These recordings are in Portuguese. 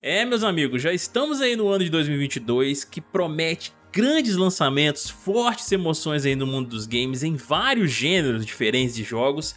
É, meus amigos, já estamos aí no ano de 2022 que promete grandes lançamentos, fortes emoções aí no mundo dos games em vários gêneros diferentes de jogos.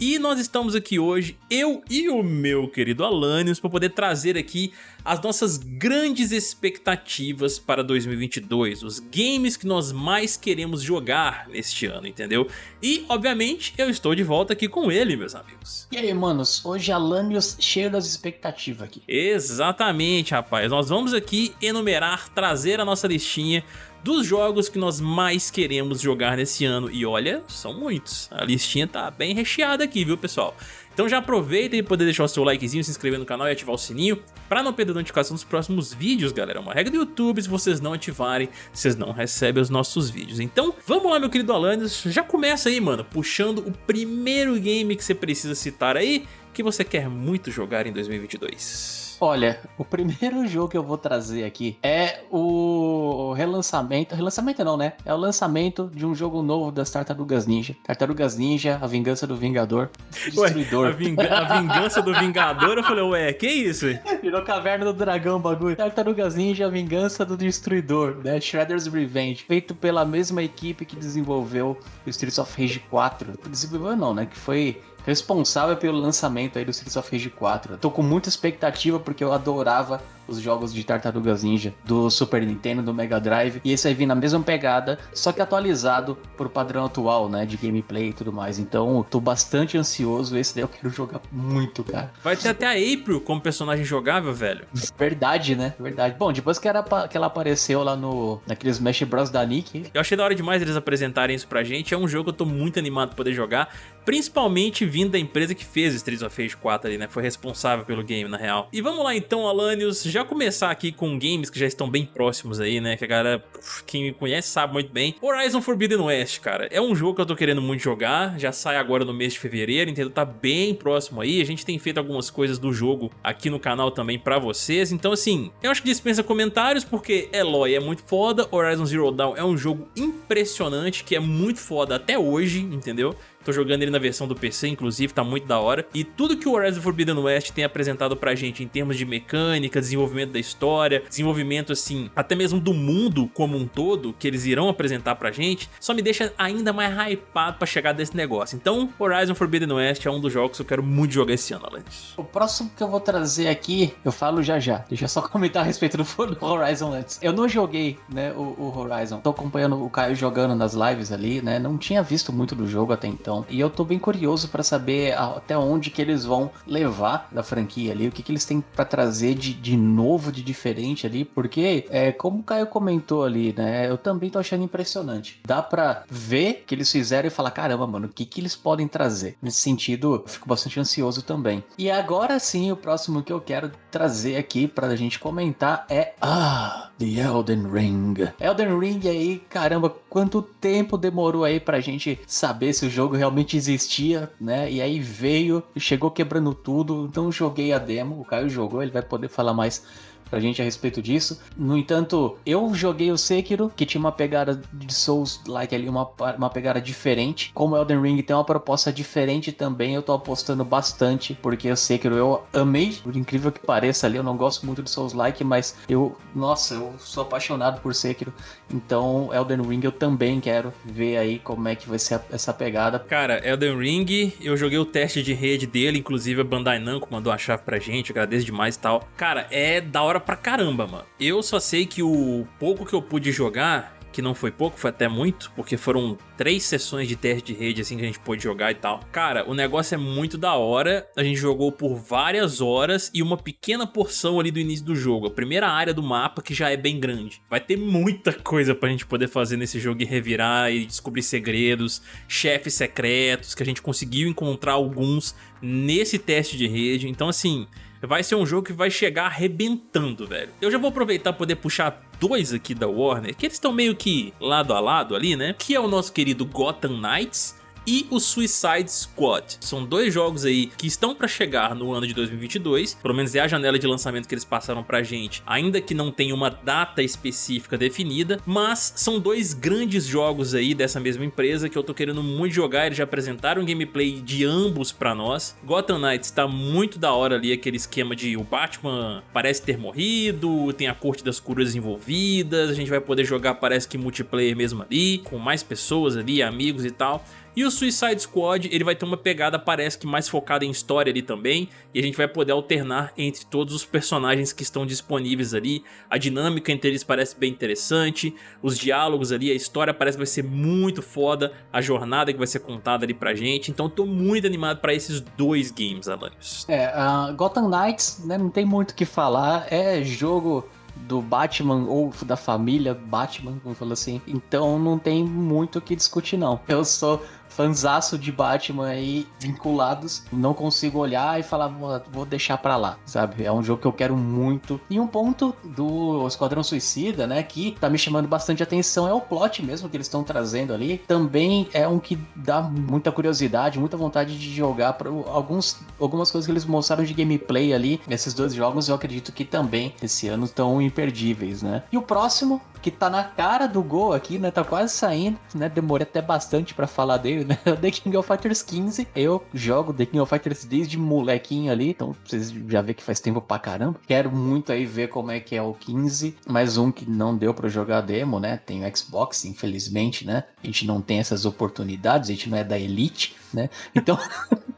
E nós estamos aqui hoje, eu e o meu querido Alanios, para poder trazer aqui as nossas grandes expectativas para 2022, os games que nós mais queremos jogar neste ano, entendeu? E, obviamente, eu estou de volta aqui com ele, meus amigos. E aí, manos, hoje Alanios cheio das expectativas aqui. Exatamente, rapaz, nós vamos aqui enumerar, trazer a nossa listinha dos jogos que nós mais queremos jogar nesse ano. E olha, são muitos. A listinha tá bem recheada aqui, viu, pessoal? Então já aproveita e poder deixar o seu likezinho, se inscrever no canal e ativar o sininho para não perder a notificação dos próximos vídeos, galera. É uma regra do YouTube, se vocês não ativarem, vocês não recebem os nossos vídeos. Então, vamos lá, meu querido Alanis, já começa aí, mano, puxando o primeiro game que você precisa citar aí, que você quer muito jogar em 2022. Olha, o primeiro jogo que eu vou trazer aqui é o relançamento. Relançamento não, né? É o lançamento de um jogo novo das Tartarugas Ninja. Tartarugas Ninja, a vingança do Vingador. Destruidor. Ué, a, vinga a, vingança do Vingador? Eu falei, ué, que isso? Virou caverna do dragão bagulho. Tartarugas Ninja, a vingança do Destruidor, né? Shredder's Revenge. Feito pela mesma equipe que desenvolveu o Streets of Rage 4. Desenvolveu não, né? Que foi responsável pelo lançamento aí do Streets of Rage 4. tô com muita expectativa porque eu adorava os jogos de Tartarugas Ninja do Super Nintendo, do Mega Drive, e esse vai vir na mesma pegada, só que atualizado pro padrão atual, né, de gameplay e tudo mais. Então, tô bastante ansioso, esse daí eu quero jogar muito, cara. Vai ter até a April como personagem jogável, velho. Verdade, né? Verdade. Bom, depois que, era, que ela apareceu lá no naqueles Smash Bros da Nick. Eu achei da hora demais eles apresentarem isso pra gente. É um jogo que eu tô muito animado pra poder jogar, principalmente vindo da empresa que fez Streets of Rage 4 ali, né? Foi responsável pelo game, na real. E vamos lá então, Alanios, já começar aqui com games que já estão bem próximos aí, né? Que a galera, quem me conhece sabe muito bem. Horizon Forbidden West, cara, é um jogo que eu tô querendo muito jogar, já sai agora no mês de fevereiro, entendeu? Tá bem próximo aí, a gente tem feito algumas coisas do jogo aqui no canal também pra vocês, então assim, eu acho que dispensa comentários porque Eloy é muito foda, Horizon Zero Dawn é um jogo impressionante, que é muito foda até hoje, entendeu? Tô jogando ele na versão do PC, inclusive, tá muito da hora. E tudo que o Horizon Forbidden West tem apresentado pra gente em termos de mecânica, desenvolvimento da história, desenvolvimento, assim, até mesmo do mundo como um todo, que eles irão apresentar pra gente, só me deixa ainda mais hypado pra chegar desse negócio. Então, Horizon Forbidden West é um dos jogos que eu quero muito jogar esse ano, Alanis. O próximo que eu vou trazer aqui, eu falo já já. Deixa eu só comentar a respeito do Horizon antes. Eu não joguei, né, o, o Horizon. Tô acompanhando o Caio jogando nas lives ali, né, não tinha visto muito do jogo até então. E eu tô bem curioso para saber até onde que eles vão levar da franquia ali, o que que eles têm para trazer de, de novo, de diferente ali, porque é, como o Caio comentou ali, né, eu também tô achando impressionante. Dá para ver que eles fizeram e falar, caramba, mano, o que que eles podem trazer? Nesse sentido, fico bastante ansioso também. E agora sim, o próximo que eu quero trazer aqui pra gente comentar é ah, The Elden Ring. Elden Ring aí, caramba, quanto tempo demorou aí pra gente saber se o jogo realmente existia, né? E aí veio, chegou quebrando tudo. Então joguei a demo, o Caio jogou, ele vai poder falar mais pra gente a respeito disso. No entanto, eu joguei o Sekiro, que tinha uma pegada de Souls-like ali, uma, uma pegada diferente. Como Elden Ring tem uma proposta diferente também, eu tô apostando bastante, porque o Sekiro eu amei, por incrível que pareça ali, eu não gosto muito de Souls-like, mas eu, nossa, eu sou apaixonado por Sekiro. Então, Elden Ring eu também quero ver aí como é que vai ser essa pegada. Cara, Elden Ring, eu joguei o teste de rede dele, inclusive a Bandai Namco mandou a chave pra gente, agradeço demais e tal. Cara, é da hora pra caramba, mano. Eu só sei que o pouco que eu pude jogar que não foi pouco, foi até muito, porque foram três sessões de teste de rede assim que a gente pôde jogar e tal. Cara, o negócio é muito da hora, a gente jogou por várias horas e uma pequena porção ali do início do jogo, a primeira área do mapa que já é bem grande. Vai ter muita coisa pra gente poder fazer nesse jogo e revirar e descobrir segredos, chefes secretos, que a gente conseguiu encontrar alguns nesse teste de rede, então assim vai ser um jogo que vai chegar arrebentando, velho. Eu já vou aproveitar poder puxar dois aqui da Warner, que eles estão meio que lado a lado ali, né? Que é o nosso querido Gotham Knights e o Suicide Squad. São dois jogos aí que estão para chegar no ano de 2022, pelo menos é a janela de lançamento que eles passaram pra gente, ainda que não tenha uma data específica definida, mas são dois grandes jogos aí dessa mesma empresa que eu tô querendo muito jogar, eles já apresentaram gameplay de ambos pra nós. Gotham Knights tá muito da hora ali, aquele esquema de o Batman parece ter morrido, tem a corte das curas envolvidas, a gente vai poder jogar parece que multiplayer mesmo ali, com mais pessoas ali, amigos e tal. E o Suicide Squad, ele vai ter uma pegada, parece que mais focada em história ali também, e a gente vai poder alternar entre todos os personagens que estão disponíveis ali. A dinâmica entre eles parece bem interessante, os diálogos ali, a história parece que vai ser muito foda, a jornada que vai ser contada ali pra gente, então eu tô muito animado pra esses dois games, Alanios. É, uh, Gotham Knights, né, não tem muito o que falar, é jogo do Batman ou da família Batman, vamos falar assim. Então não tem muito o que discutir não. Eu sou fanzaço de Batman aí vinculados, não consigo olhar e falar, vou deixar pra lá, sabe? É um jogo que eu quero muito. E um ponto do Esquadrão Suicida, né, que tá me chamando bastante atenção é o plot mesmo que eles estão trazendo ali. Também é um que dá muita curiosidade, muita vontade de jogar para alguns algumas coisas que eles mostraram de gameplay ali nesses dois jogos, eu acredito que também esse ano estão imperdíveis, né? E o próximo que tá na cara do gol aqui, né? Tá quase saindo, né? Demorei até bastante para falar dele, né? O The King of Fighters 15. Eu jogo The King of Fighters desde molequinho ali, então vocês já vê que faz tempo pra caramba. Quero muito aí ver como é que é o 15. Mais um que não deu para jogar demo, né? Tem o Xbox, infelizmente, né? A gente não tem essas oportunidades, a gente não é da Elite, né? Então.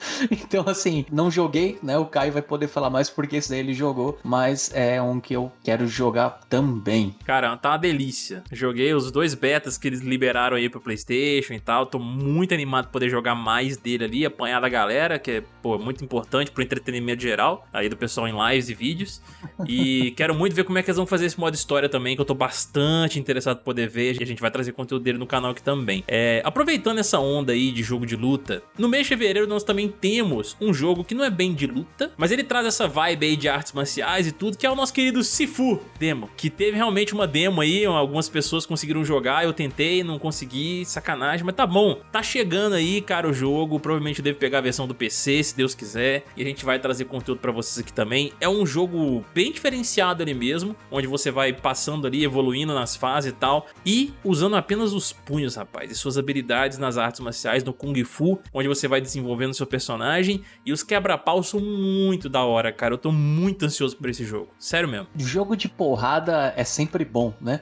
então, assim, não joguei, né? O Caio vai poder falar mais porque esse daí ele jogou, mas é um que eu quero jogar também. Cara, tá uma delícia. Joguei os dois betas que eles liberaram aí pro PlayStation e tal. Tô muito animado pra poder jogar mais dele ali, apanhar da galera, que é, pô, muito importante pro entretenimento geral, aí do pessoal em lives e vídeos. E quero muito ver como é que eles vão fazer esse modo história também, que eu tô bastante interessado em poder ver. E a gente vai trazer conteúdo dele no canal aqui também. É, aproveitando essa onda aí de jogo de luta, no mês de fevereiro nós também temos um jogo que não é bem de luta, mas ele traz essa vibe aí de artes marciais e tudo, que é o nosso querido Sifu demo, que teve realmente uma demo aí, algumas pessoas conseguiram jogar, eu tentei, não consegui, sacanagem, mas tá bom, tá chegando aí, cara, o jogo, provavelmente deve pegar a versão do PC, se Deus quiser, e a gente vai trazer conteúdo pra vocês aqui também. É um jogo bem diferenciado ali mesmo, onde você vai passando ali, evoluindo nas fases e tal, e usando apenas os punhos, rapaz, e suas habilidades nas artes marciais, no Kung Fu, onde você vai desenvolvendo seu personagem personagem e os quebra-pau são muito da hora, cara. Eu tô muito ansioso por esse jogo. Sério mesmo. Jogo de porrada é sempre bom, né?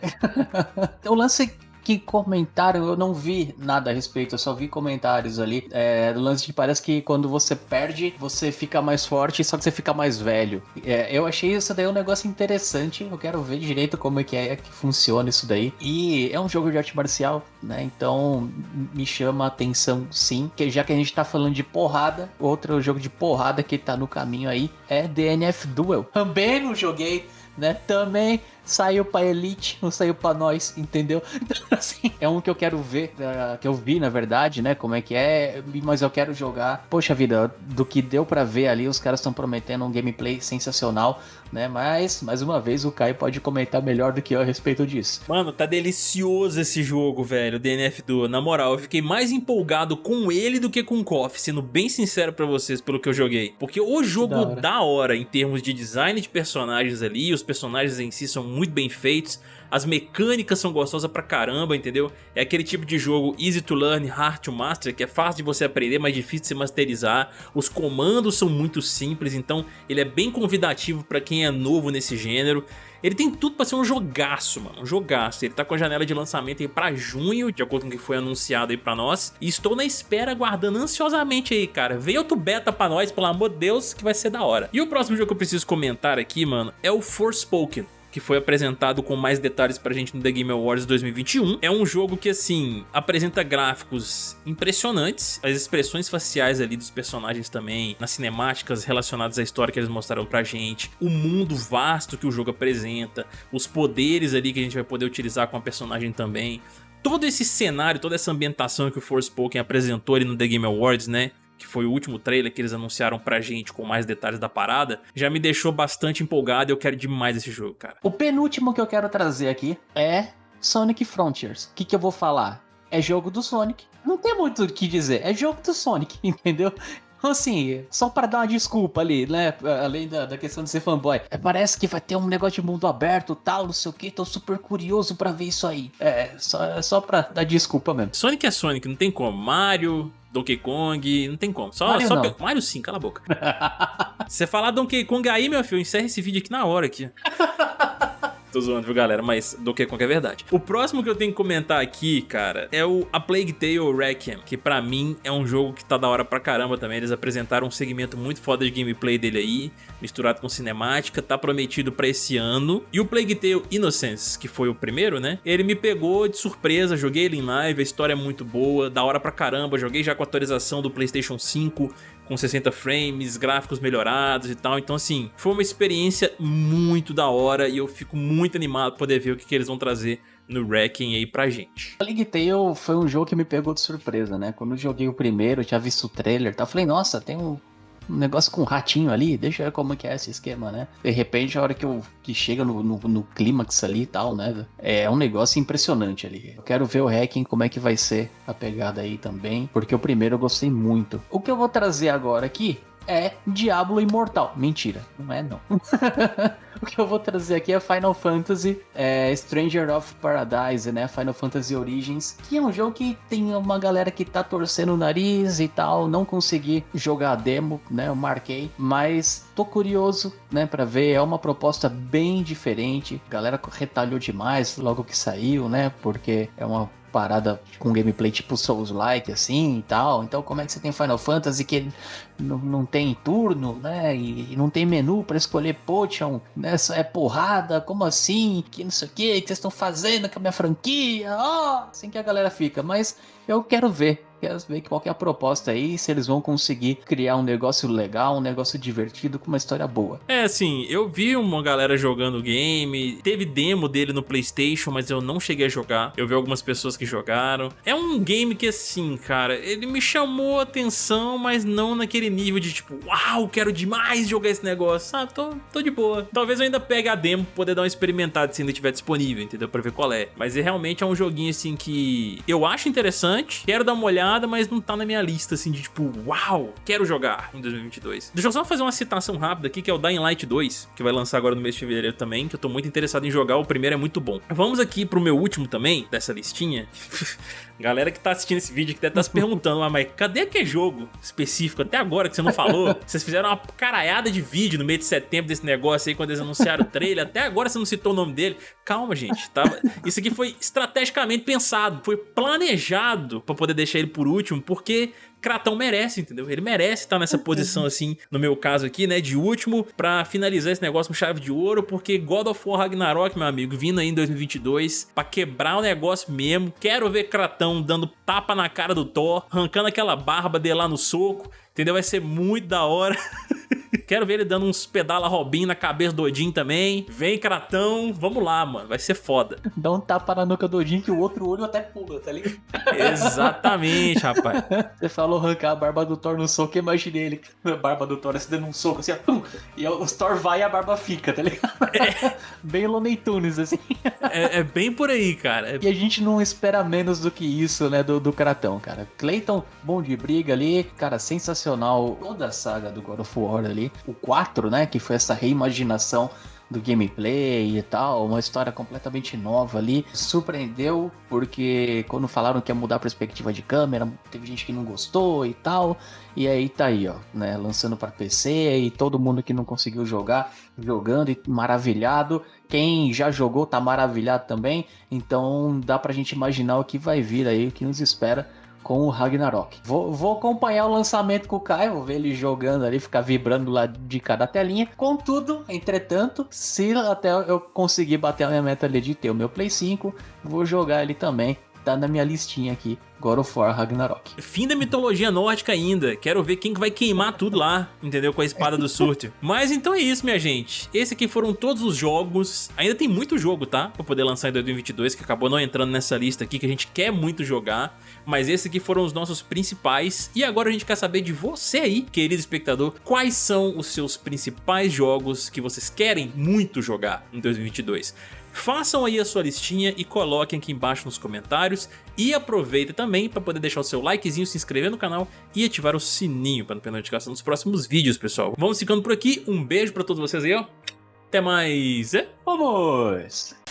o lance que comentaram, eu não vi nada a respeito, eu só vi comentários ali. É, do lance de parece que quando você perde, você fica mais forte, só que você fica mais velho. É, eu achei isso daí um negócio interessante. Eu quero ver direito como é que é que funciona isso daí. E é um jogo de arte marcial, né? Então me chama a atenção sim. Que já que a gente tá falando de porrada, outro jogo de porrada que tá no caminho aí é DNF Duel. Também não joguei, né? Também saiu pra Elite, não saiu pra nós, entendeu? Então, assim, é um que eu quero ver, uh, que eu vi, na verdade, né? Como é que é, mas eu quero jogar. Poxa vida, do que deu para ver ali, os caras estão prometendo um gameplay sensacional, né? Mas, mais uma vez, o Kai pode comentar melhor do que eu a respeito disso. Mano, tá delicioso esse jogo, velho, DNF do. Na moral, eu fiquei mais empolgado com ele do que com o KOF, sendo bem sincero para vocês pelo que eu joguei. Porque o jogo da hora. da hora em termos de design de personagens ali, os personagens em si são muito bem feitos, as mecânicas são gostosas pra caramba, entendeu? É aquele tipo de jogo easy to learn, hard to master, que é fácil de você aprender, mas difícil de se masterizar. Os comandos são muito simples, então ele é bem convidativo pra quem é novo nesse gênero. Ele tem tudo pra ser um jogaço, mano, um jogaço. Ele tá com a janela de lançamento aí pra junho, de acordo com o que foi anunciado aí pra nós. E estou na espera, aguardando ansiosamente aí, cara. Vem outro beta pra nós, pelo amor de Deus, que vai ser da hora. E o próximo jogo que eu preciso comentar aqui, mano, é o Forspoken que foi apresentado com mais detalhes pra gente no The Game Awards 2021. É um jogo que, assim, apresenta gráficos impressionantes, as expressões faciais ali dos personagens também, nas cinemáticas relacionadas à história que eles mostraram pra gente, o mundo vasto que o jogo apresenta, os poderes ali que a gente vai poder utilizar com a personagem também. Todo esse cenário, toda essa ambientação que o Forspoken apresentou ali no The Game Awards, né? Que foi o último trailer que eles anunciaram pra gente com mais detalhes da parada, já me deixou bastante empolgado e eu quero demais esse jogo, cara. O penúltimo que eu quero trazer aqui é Sonic Frontiers. O que, que eu vou falar? é jogo do Sonic. Não tem muito o que dizer, é jogo do Sonic, entendeu? Então, assim, só para dar uma desculpa ali, né? Além da, da, questão de ser fanboy. É, parece que vai ter um negócio de mundo aberto tal, não sei o que. Tô super curioso para ver isso aí. É, só, só pra dar desculpa mesmo. Sonic é Sonic, não tem como. Mario, Donkey Kong, não tem como. Só, Mario, só pe... Mario sim, cala a boca. Você falar Donkey Kong aí, meu filho, encerra esse vídeo aqui na hora aqui. Tô zoando, viu, galera? Mas Donkey Kong é verdade. O próximo que eu tenho que comentar aqui, cara, é o A Plague Tale Requiem, que pra mim é um jogo que tá da hora pra caramba também. Eles apresentaram um segmento muito foda de gameplay dele aí, misturado com cinemática, tá prometido pra esse ano. E o Plague Tale Innocence, que foi o primeiro, né? Ele me pegou de surpresa, joguei ele em live, a história é muito boa, da hora pra caramba, joguei já com a atualização do Playstation 5, com 60 frames, gráficos melhorados e tal. Então, assim, foi uma experiência muito da hora e eu fico muito animado pra poder ver o que, que eles vão trazer no Wrecking aí pra gente. A League Tale foi um jogo que me pegou de surpresa, né? Quando eu joguei o primeiro, eu tinha visto o trailer e tal, eu falei, nossa, tem um um negócio com um ratinho ali, deixa eu ver como que é esse esquema, né? De repente, a hora que, eu, que chega no, no, no clímax ali e tal, né? É um negócio impressionante ali. Eu quero ver o hacking, como é que vai ser a pegada aí também, porque o primeiro eu gostei muito. O que eu vou trazer agora aqui é Diablo Imortal. Mentira, não é não. o que eu vou trazer aqui é Final Fantasy é, Stranger of Paradise, né? Final Fantasy Origins, que é um jogo que tem uma galera que tá torcendo o nariz e tal. Não consegui jogar a demo, né? Eu marquei, mas tô curioso, né? Pra ver. É uma proposta bem diferente. A galera retalhou demais logo que saiu, né? Porque é uma parada com gameplay tipo Souls-like, assim e tal. Então, como é que você tem Final Fantasy que não, tem turno, né? E, não tem menu para escolher potion, né? É porrada, como assim? Que não sei o que, que vocês estão fazendo com a minha franquia? Oh! assim que a galera fica. Mas eu quero ver Quero ver qual é a proposta aí, se eles vão conseguir criar um negócio legal, um negócio divertido com uma história boa. É, assim, eu vi uma galera jogando o game, teve demo dele no Playstation, mas eu não cheguei a jogar. Eu vi algumas pessoas que jogaram. É um game que, assim, cara, ele me chamou a atenção, mas não naquele nível de tipo, uau, quero demais jogar esse negócio, sabe? Tô, tô de boa. Talvez eu ainda pegue a demo poder dar uma experimentada se ainda estiver disponível, entendeu? Pra ver qual é. Mas é, realmente é um joguinho, assim, que eu acho interessante, quero dar uma olhada mas não tá na minha lista, assim, de tipo, uau, quero jogar em 2022. Deixa eu só fazer uma citação rápida aqui, que é o Dying Light 2, que vai lançar agora no mês de fevereiro também, que eu tô muito interessado em jogar, o primeiro é muito bom. Vamos aqui pro meu último também, dessa listinha. Galera que tá assistindo esse vídeo que deve tá se perguntando, ah, mas cadê aquele jogo específico até agora que você não falou? Vocês fizeram uma caraiada de vídeo no mês de setembro desse negócio aí, quando eles anunciaram o trailer, até agora você não citou o nome dele. Calma, gente, tá? Isso aqui foi estrategicamente pensado, foi planejado pra poder deixar ele por último, porque Kratão merece, entendeu? Ele merece estar nessa posição assim, no meu caso aqui, né, de último, pra finalizar esse negócio com chave de ouro, porque God of War Ragnarok, meu amigo, vindo aí em 2022, pra quebrar o negócio mesmo, quero ver Kratão dando tapa na cara do Thor, arrancando aquela barba dele lá no soco, entendeu? Vai ser muito da hora. Quero ver ele dando uns pedala Robin na cabeça do Odin também. Vem, Kratão. Vamos lá, mano. Vai ser foda. Dá um tapa na nuca do Odin que o outro olho até pula, tá ligado? Exatamente, rapaz. Você falou arrancar a barba do Thor no soco, eu imaginei ele. A barba do Thor assim dando um soco assim, ó, e o Thor vai e a barba fica, tá ligado? É. Bem Looney Tunes, assim. É, é, bem por aí, cara. E a gente não espera menos do que isso, né, do, do Kratão, cara. Clayton, bom de briga ali, cara, sensacional. Toda a saga do God of War ali o 4, né? Que foi essa reimaginação do gameplay e tal, uma história completamente nova ali. Surpreendeu porque quando falaram que ia mudar a perspectiva de câmera, teve gente que não gostou e tal. E aí tá aí, ó, né, lançando para PC e todo mundo que não conseguiu jogar, jogando e maravilhado. Quem já jogou tá maravilhado também. Então dá pra gente imaginar o que vai vir aí, o que nos espera com o Ragnarok. Vou, vou acompanhar o lançamento com o Caio, vou ver ele jogando ali, ficar vibrando lá de cada telinha. Contudo, entretanto, se até eu conseguir bater a minha meta ali de ter o meu Play 5, vou jogar ele também. Tá na minha listinha aqui God of War Ragnarok. Fim da mitologia nórdica ainda. Quero ver quem vai queimar tudo lá, entendeu? Com a espada do Surtio. Mas então é isso, minha gente. Esse aqui foram todos os jogos. Ainda tem muito jogo, tá? Pra poder lançar em 2022, que acabou não entrando nessa lista aqui, que a gente quer muito jogar. Mas esses aqui foram os nossos principais. E agora a gente quer saber de você aí, querido espectador, quais são os seus principais jogos que vocês querem muito jogar em 2022. Façam aí a sua listinha e coloquem aqui embaixo nos comentários. E aproveita também para poder deixar o seu likezinho, se inscrever no canal e ativar o sininho para não perder notificação dos próximos vídeos, pessoal. Vamos ficando por aqui, um beijo para todos vocês aí, ó. Até mais. Vamos!